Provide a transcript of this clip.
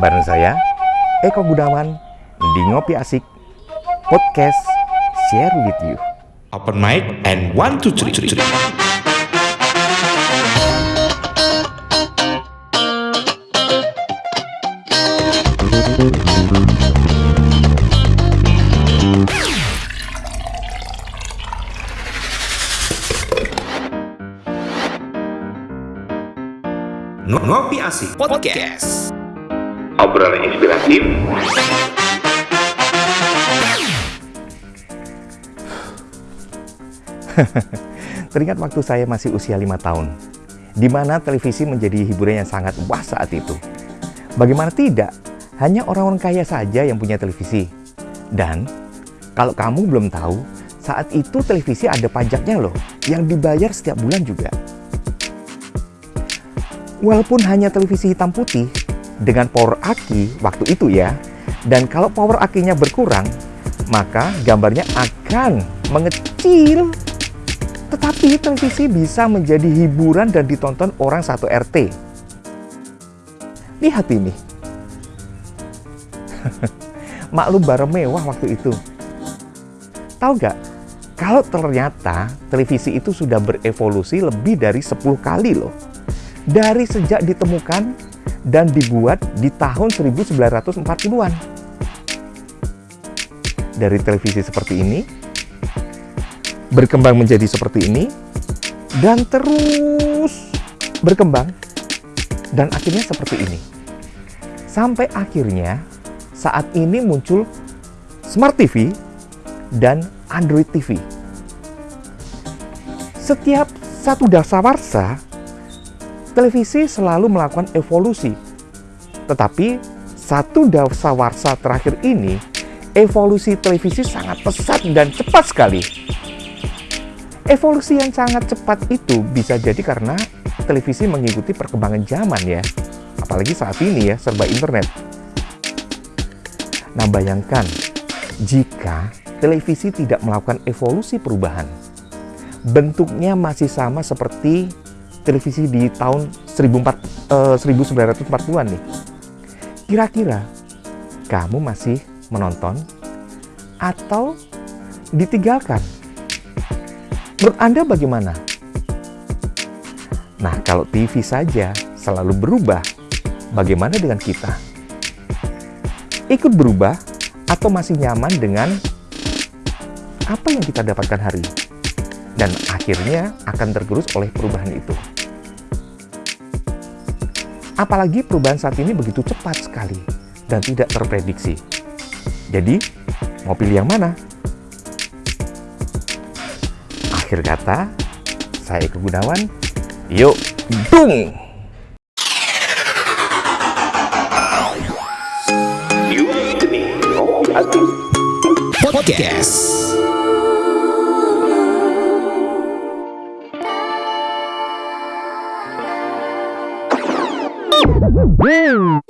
Bareng saya, Eko Gunawan, di Ngopi Asik, Podcast Share With You. Open mic and one, two, three, three. Ngopi Asik Podcast Obrolan inspiratif Teringat waktu saya masih usia lima tahun, di mana televisi menjadi hiburan yang sangat wah saat itu. Bagaimana tidak, hanya orang-orang kaya saja yang punya televisi. Dan, kalau kamu belum tahu, saat itu televisi ada pajaknya loh, yang dibayar setiap bulan juga. Walaupun hanya televisi hitam putih, dengan power aki waktu itu ya, dan kalau power akinya berkurang, maka gambarnya akan mengecil tetapi televisi bisa menjadi hiburan dan ditonton orang satu RT. Lihat ini. Maklum barang mewah waktu itu. Tahu gak? Kalau ternyata televisi itu sudah berevolusi lebih dari 10 kali loh. Dari sejak ditemukan dan dibuat di tahun 1940-an. Dari televisi seperti ini, berkembang menjadi seperti ini dan terus berkembang dan akhirnya seperti ini. Sampai akhirnya saat ini muncul Smart TV dan Android TV. Setiap satu dasawarsa, televisi selalu melakukan evolusi. Tetapi satu dasawarsa terakhir ini, evolusi televisi sangat pesat dan cepat sekali. Evolusi yang sangat cepat itu bisa jadi karena televisi mengikuti perkembangan zaman ya. Apalagi saat ini ya, serba internet. Nah bayangkan, jika televisi tidak melakukan evolusi perubahan, bentuknya masih sama seperti televisi di tahun 14, eh, 1940-an nih. Kira-kira kamu masih menonton atau ditinggalkan? Menurut Anda bagaimana? Nah, kalau TV saja selalu berubah, bagaimana dengan kita? Ikut berubah atau masih nyaman dengan apa yang kita dapatkan hari ini? Dan akhirnya akan tergerus oleh perubahan itu. Apalagi perubahan saat ini begitu cepat sekali dan tidak terprediksi. Jadi, mau pilih yang mana? Akhir kata, saya Eko Gunawan. Yuk, dung! Podcast Woo!